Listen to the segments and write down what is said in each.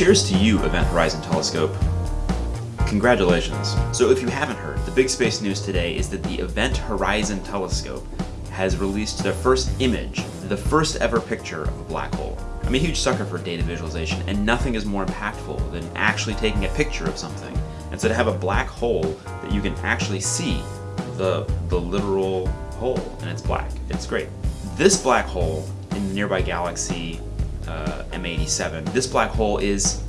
cheers to you, Event Horizon Telescope. Congratulations. So if you haven't heard, the big space news today is that the Event Horizon Telescope has released their first image, the first ever picture of a black hole. I'm a huge sucker for data visualization, and nothing is more impactful than actually taking a picture of something. And so to have a black hole that you can actually see the, the literal hole, and it's black. It's great. This black hole in the nearby galaxy uh, M87, this black hole is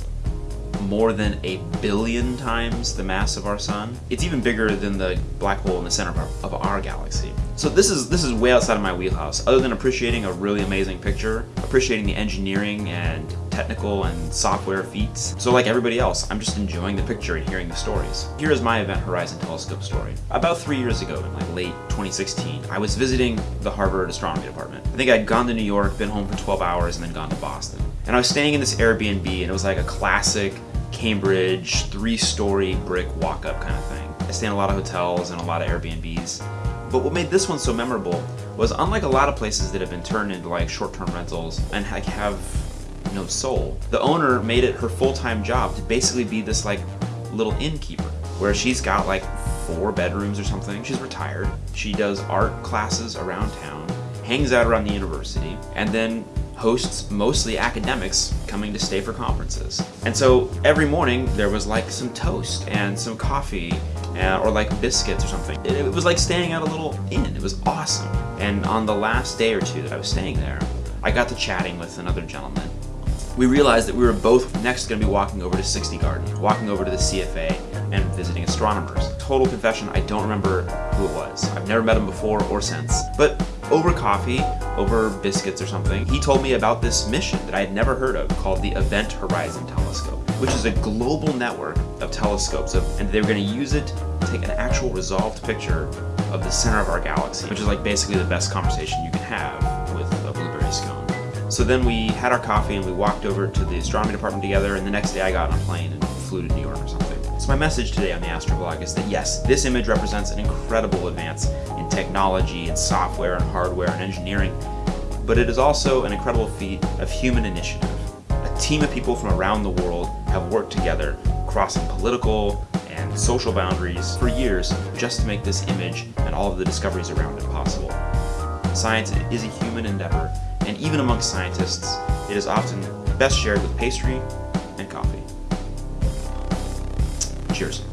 more than a billion times the mass of our sun. It's even bigger than the black hole in the center of our, of our, galaxy. So this is this is way outside of my wheelhouse. Other than appreciating a really amazing picture, appreciating the engineering and technical and software feats. So like everybody else, I'm just enjoying the picture and hearing the stories. Here is my Event Horizon Telescope story. About three years ago, in like late 2016, I was visiting the Harvard Astronomy Department. I think I'd gone to New York, been home for 12 hours, and then gone to Boston. And I was staying in this Airbnb, and it was like a classic Cambridge three-story brick walk-up kind of thing. I stay in a lot of hotels and a lot of Airbnbs. But what made this one so memorable was unlike a lot of places that have been turned into like short-term rentals and have no soul, the owner made it her full-time job to basically be this like little innkeeper where she's got like four bedrooms or something. She's retired. She does art classes around town, hangs out around the university, and then hosts mostly academics coming to stay for conferences. And so every morning there was like some toast and some coffee and, or like biscuits or something. It, it was like staying at a little inn. It was awesome. And on the last day or two that I was staying there, I got to chatting with another gentleman. We realized that we were both next going to be walking over to 60 Garden, walking over to the CFA and visiting astronomers. Total confession, I don't remember who it was. I've never met him before or since. But over coffee, over biscuits or something, he told me about this mission that I had never heard of called the Event Horizon Telescope, which is a global network of telescopes, and they were going to use it to take an actual resolved picture of the center of our galaxy, which is like basically the best conversation you can have So then we had our coffee and we walked over to the astronomy department together, and the next day I got on a plane and flew to New York or something. So my message today on the Astroblog is that yes, this image represents an incredible advance in technology and software and hardware and engineering, but it is also an incredible feat of human initiative. A team of people from around the world have worked together, crossing political and social boundaries for years just to make this image and all of the discoveries around it possible. Science is a human endeavor, and even amongst scientists, it is often best shared with pastry and coffee. Cheers.